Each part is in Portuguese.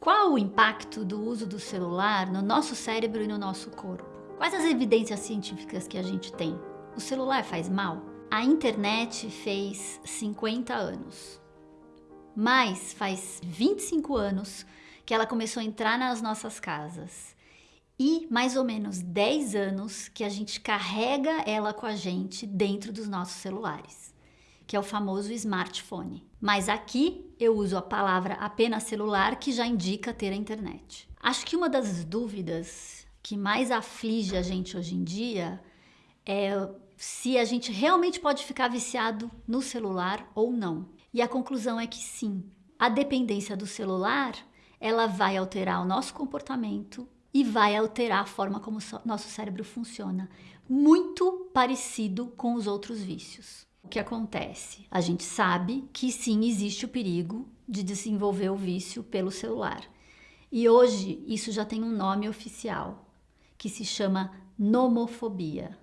Qual o impacto do uso do celular no nosso cérebro e no nosso corpo? Quais as evidências científicas que a gente tem? O celular faz mal? A internet fez 50 anos, mas faz 25 anos que ela começou a entrar nas nossas casas e mais ou menos 10 anos que a gente carrega ela com a gente dentro dos nossos celulares, que é o famoso smartphone. Mas aqui eu uso a palavra apenas celular, que já indica ter a internet. Acho que uma das dúvidas que mais aflige a gente hoje em dia é se a gente realmente pode ficar viciado no celular ou não. E a conclusão é que sim. A dependência do celular, ela vai alterar o nosso comportamento e vai alterar a forma como nosso cérebro funciona, muito parecido com os outros vícios. O que acontece? A gente sabe que sim existe o perigo de desenvolver o vício pelo celular. E hoje isso já tem um nome oficial, que se chama nomofobia,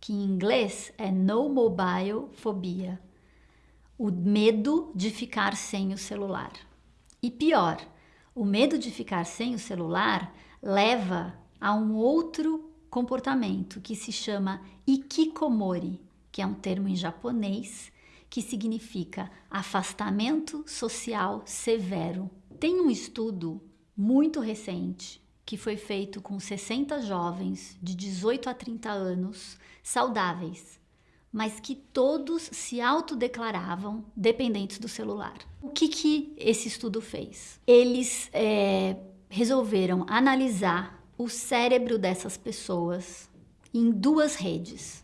que em inglês é no mobile phobia, o medo de ficar sem o celular. E pior, o medo de ficar sem o celular leva a um outro comportamento que se chama ikikomori, que é um termo em japonês que significa afastamento social severo. Tem um estudo muito recente que foi feito com 60 jovens de 18 a 30 anos saudáveis, mas que todos se autodeclaravam dependentes do celular. O que, que esse estudo fez? Eles é, resolveram analisar o cérebro dessas pessoas em duas redes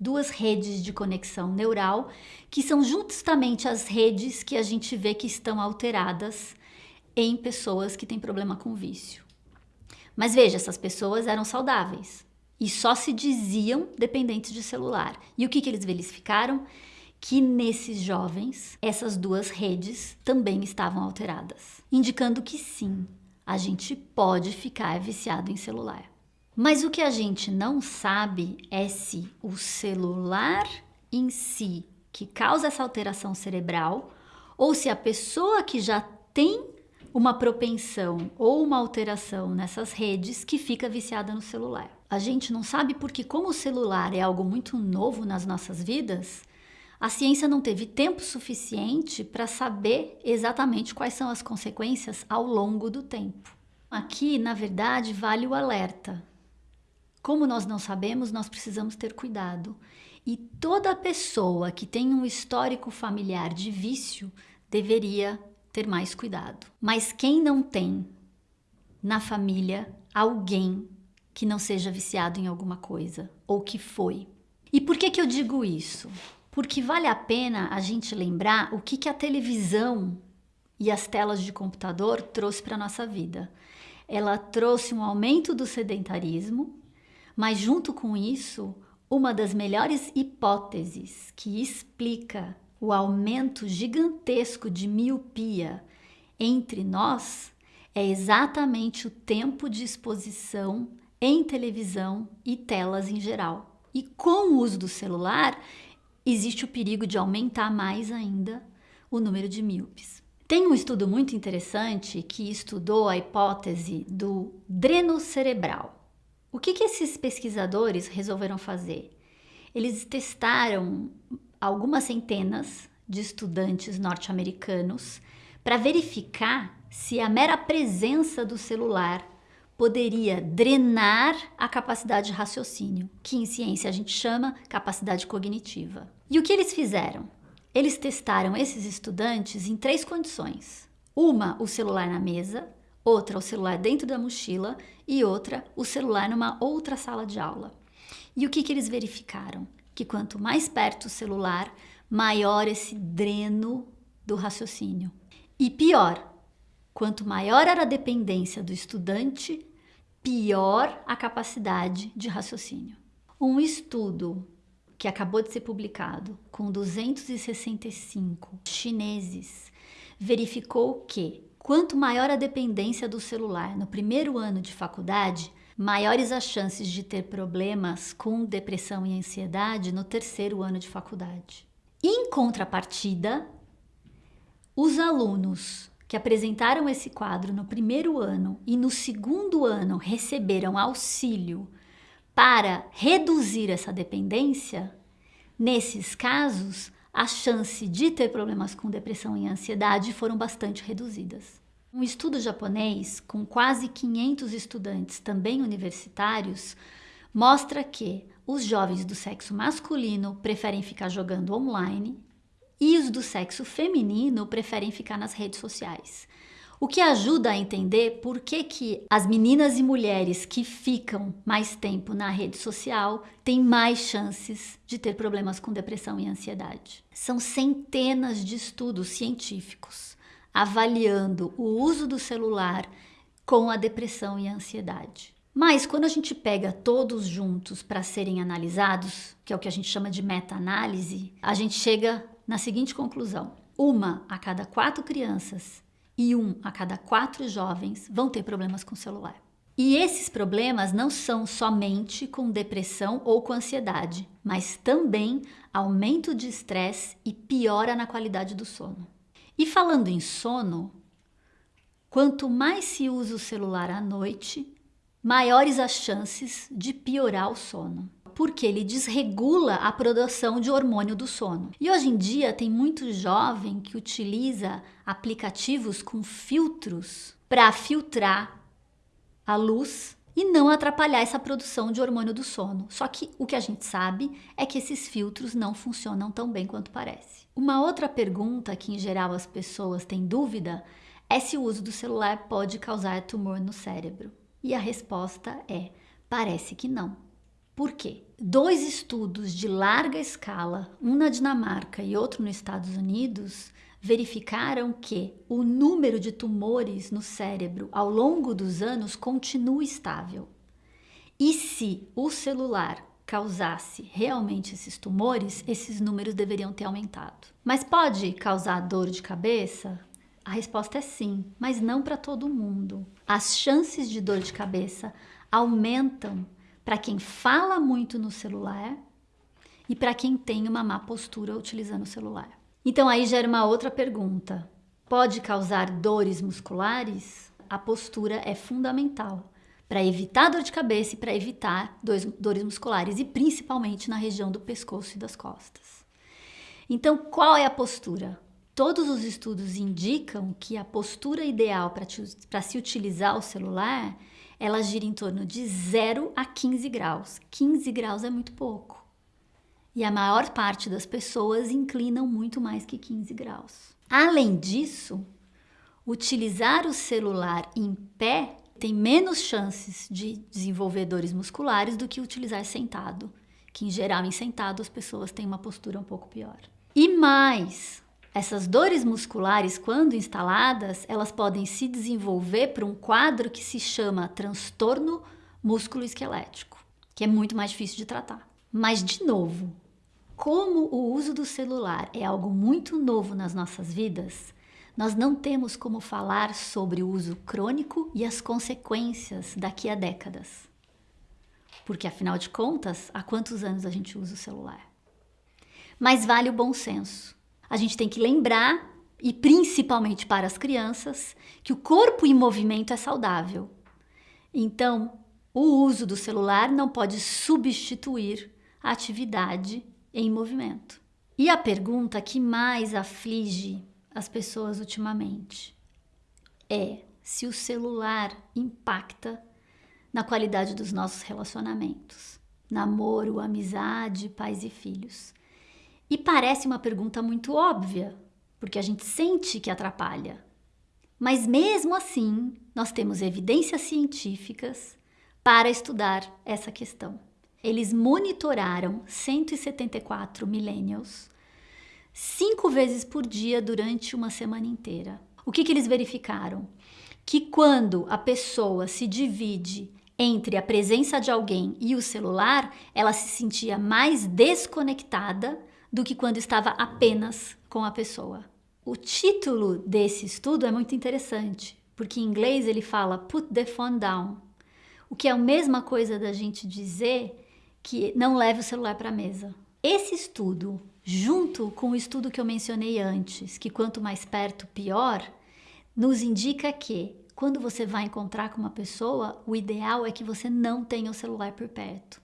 duas redes de conexão neural, que são justamente as redes que a gente vê que estão alteradas em pessoas que têm problema com vício. Mas veja, essas pessoas eram saudáveis e só se diziam dependentes de celular. E o que, que eles verificaram? Que nesses jovens, essas duas redes também estavam alteradas, indicando que sim, a gente pode ficar viciado em celular. Mas o que a gente não sabe é se o celular em si que causa essa alteração cerebral ou se a pessoa que já tem uma propensão ou uma alteração nessas redes que fica viciada no celular. A gente não sabe porque como o celular é algo muito novo nas nossas vidas, a ciência não teve tempo suficiente para saber exatamente quais são as consequências ao longo do tempo. Aqui, na verdade, vale o alerta. Como nós não sabemos, nós precisamos ter cuidado. E toda pessoa que tem um histórico familiar de vício deveria ter mais cuidado. Mas quem não tem na família alguém que não seja viciado em alguma coisa ou que foi? E por que, que eu digo isso? Porque vale a pena a gente lembrar o que, que a televisão e as telas de computador trouxe para a nossa vida. Ela trouxe um aumento do sedentarismo, mas junto com isso, uma das melhores hipóteses que explica o aumento gigantesco de miopia entre nós é exatamente o tempo de exposição em televisão e telas em geral. E com o uso do celular, existe o perigo de aumentar mais ainda o número de míopes. Tem um estudo muito interessante que estudou a hipótese do dreno cerebral. O que, que esses pesquisadores resolveram fazer? Eles testaram algumas centenas de estudantes norte-americanos para verificar se a mera presença do celular poderia drenar a capacidade de raciocínio, que em ciência a gente chama capacidade cognitiva. E o que eles fizeram? Eles testaram esses estudantes em três condições: uma, o celular na mesa, outra o celular dentro da mochila e outra o celular numa outra sala de aula. E o que, que eles verificaram? Que quanto mais perto o celular, maior esse dreno do raciocínio. E pior, quanto maior era a dependência do estudante, pior a capacidade de raciocínio. Um estudo que acabou de ser publicado com 265 chineses verificou que Quanto maior a dependência do celular no primeiro ano de faculdade, maiores as chances de ter problemas com depressão e ansiedade no terceiro ano de faculdade. Em contrapartida, os alunos que apresentaram esse quadro no primeiro ano e no segundo ano receberam auxílio para reduzir essa dependência, nesses casos, a chance de ter problemas com depressão e ansiedade foram bastante reduzidas. Um estudo japonês com quase 500 estudantes, também universitários, mostra que os jovens do sexo masculino preferem ficar jogando online e os do sexo feminino preferem ficar nas redes sociais. O que ajuda a entender por que, que as meninas e mulheres que ficam mais tempo na rede social têm mais chances de ter problemas com depressão e ansiedade. São centenas de estudos científicos avaliando o uso do celular com a depressão e a ansiedade. Mas quando a gente pega todos juntos para serem analisados, que é o que a gente chama de meta-análise, a gente chega na seguinte conclusão: uma a cada quatro crianças e um a cada quatro jovens vão ter problemas com o celular. E esses problemas não são somente com depressão ou com ansiedade, mas também aumento de estresse e piora na qualidade do sono. E falando em sono, quanto mais se usa o celular à noite, maiores as chances de piorar o sono, porque ele desregula a produção de hormônio do sono. E hoje em dia tem muito jovem que utiliza aplicativos com filtros para filtrar a luz e não atrapalhar essa produção de hormônio do sono. Só que o que a gente sabe é que esses filtros não funcionam tão bem quanto parece. Uma outra pergunta que em geral as pessoas têm dúvida é se o uso do celular pode causar tumor no cérebro. E a resposta é: parece que não. Por quê? Dois estudos de larga escala, um na Dinamarca e outro nos Estados Unidos, verificaram que o número de tumores no cérebro ao longo dos anos continua estável. E se o celular causasse realmente esses tumores, esses números deveriam ter aumentado. Mas pode causar dor de cabeça? A resposta é sim, mas não para todo mundo. As chances de dor de cabeça aumentam para quem fala muito no celular e para quem tem uma má postura utilizando o celular. Então aí gera uma outra pergunta. Pode causar dores musculares? A postura é fundamental para evitar dor de cabeça e para evitar dores musculares e principalmente na região do pescoço e das costas. Então, qual é a postura? Todos os estudos indicam que a postura ideal para se utilizar o celular, ela gira em torno de 0 a 15 graus. 15 graus é muito pouco. E a maior parte das pessoas inclinam muito mais que 15 graus. Além disso, utilizar o celular em pé tem menos chances de desenvolver dores musculares do que utilizar sentado, que em geral em sentado as pessoas têm uma postura um pouco pior. E mais, essas dores musculares, quando instaladas, elas podem se desenvolver para um quadro que se chama transtorno músculo-esquelético, que é muito mais difícil de tratar. Mas, de novo, como o uso do celular é algo muito novo nas nossas vidas, nós não temos como falar sobre o uso crônico e as consequências daqui a décadas. Porque, afinal de contas, há quantos anos a gente usa o celular? Mas vale o bom senso a gente tem que lembrar, e principalmente para as crianças, que o corpo em movimento é saudável. Então, o uso do celular não pode substituir a atividade em movimento. E a pergunta que mais aflige as pessoas ultimamente é se o celular impacta na qualidade dos nossos relacionamentos, namoro, amizade, pais e filhos. E parece uma pergunta muito óbvia, porque a gente sente que atrapalha. Mas mesmo assim, nós temos evidências científicas para estudar essa questão. Eles monitoraram 174 millennials cinco vezes por dia durante uma semana inteira. O que, que eles verificaram? Que quando a pessoa se divide entre a presença de alguém e o celular, ela se sentia mais desconectada do que quando estava apenas com a pessoa. O título desse estudo é muito interessante, porque em inglês ele fala put the phone down, o que é a mesma coisa da gente dizer que não leve o celular para a mesa. Esse estudo, junto com o estudo que eu mencionei antes, que quanto mais perto, pior, nos indica que quando você vai encontrar com uma pessoa, o ideal é que você não tenha o celular por perto.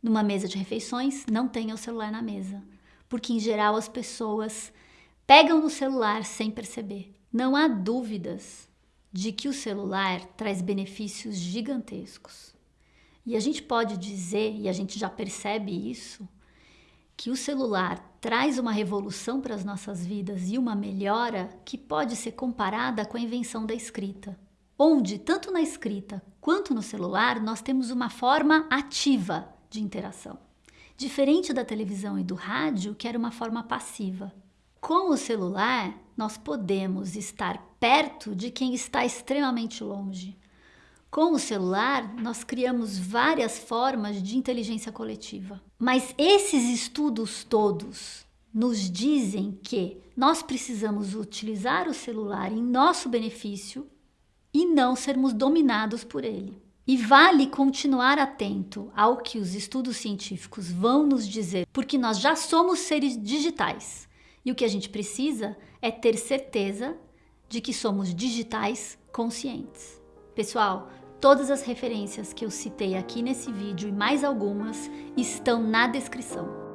Numa mesa de refeições, não tenha o celular na mesa, porque em geral as pessoas pegam no celular sem perceber. Não há dúvidas de que o celular traz benefícios gigantescos. E a gente pode dizer, e a gente já percebe isso, que o celular traz uma revolução para as nossas vidas e uma melhora que pode ser comparada com a invenção da escrita, onde, tanto na escrita quanto no celular, nós temos uma forma ativa de interação, diferente da televisão e do rádio, que era uma forma passiva. Com o celular, nós podemos estar perto de quem está extremamente longe. Com o celular, nós criamos várias formas de inteligência coletiva. Mas esses estudos todos nos dizem que nós precisamos utilizar o celular em nosso benefício e não sermos dominados por ele. E vale continuar atento ao que os estudos científicos vão nos dizer, porque nós já somos seres digitais. E o que a gente precisa é ter certeza de que somos digitais conscientes. Pessoal, Todas as referências que eu citei aqui nesse vídeo e mais algumas estão na descrição.